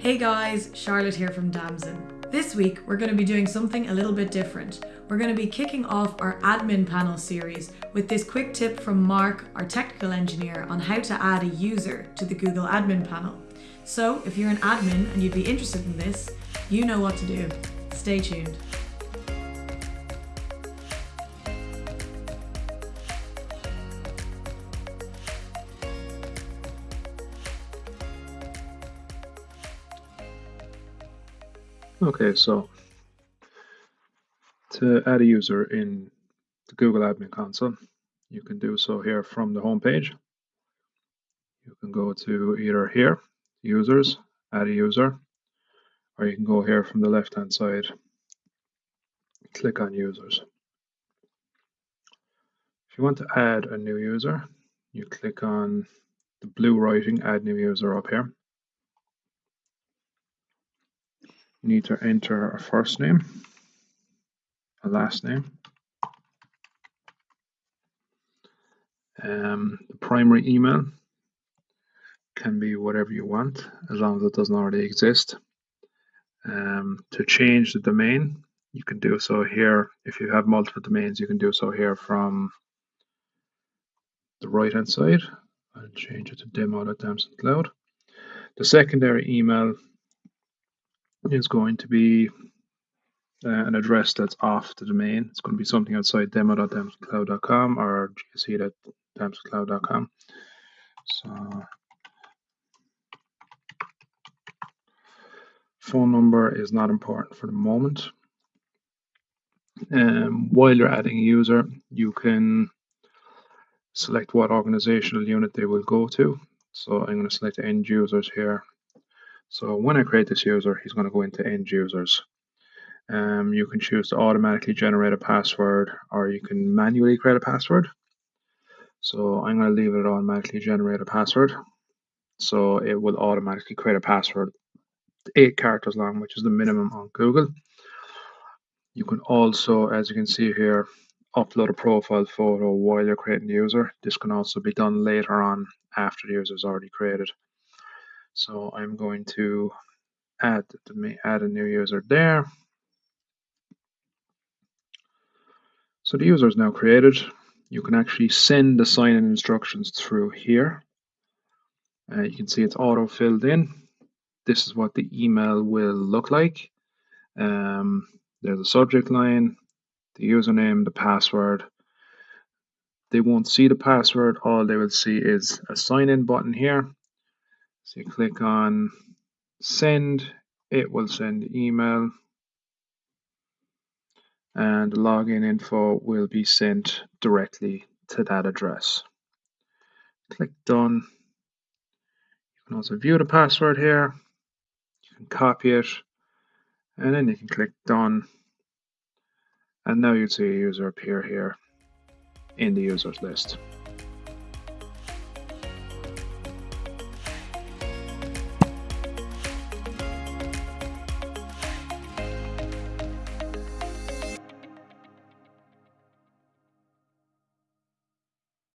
Hey guys, Charlotte here from Damson. This week we're going to be doing something a little bit different. We're going to be kicking off our admin panel series with this quick tip from Mark, our technical engineer, on how to add a user to the Google admin panel. So if you're an admin and you'd be interested in this, you know what to do. Stay tuned. Okay, so to add a user in the Google Admin Console, you can do so here from the home page. You can go to either here, users, add a user, or you can go here from the left hand side, click on users. If you want to add a new user, you click on the blue writing add new user up here. You need to enter a first name, a last name, um, the primary email can be whatever you want as long as it doesn't already exist. Um, to change the domain, you can do so here. If you have multiple domains, you can do so here from the right hand side I'll change it to demo.damsoncloud. The secondary email is going to be uh, an address that's off the domain. It's going to be something outside demo.damsoncloud.com or gc.damsoncloud.com. So phone number is not important for the moment. Um, while you're adding a user, you can select what organizational unit they will go to. So I'm going to select end users here so when I create this user, he's going to go into end users. Um, you can choose to automatically generate a password or you can manually create a password. So I'm going to leave it automatically generate a password. So it will automatically create a password eight characters long, which is the minimum on Google. You can also, as you can see here, upload a profile photo while you're creating the user. This can also be done later on after the user is already created. So I'm going to add add a new user there. So the user is now created. You can actually send the sign-in instructions through here. Uh, you can see it's auto filled in. This is what the email will look like. Um, there's a subject line, the username, the password. They won't see the password. All they will see is a sign-in button here. So you click on send, it will send email and login info will be sent directly to that address. Click done. You can also view the password here. You can copy it and then you can click done. And now you'd see a user appear here in the users list.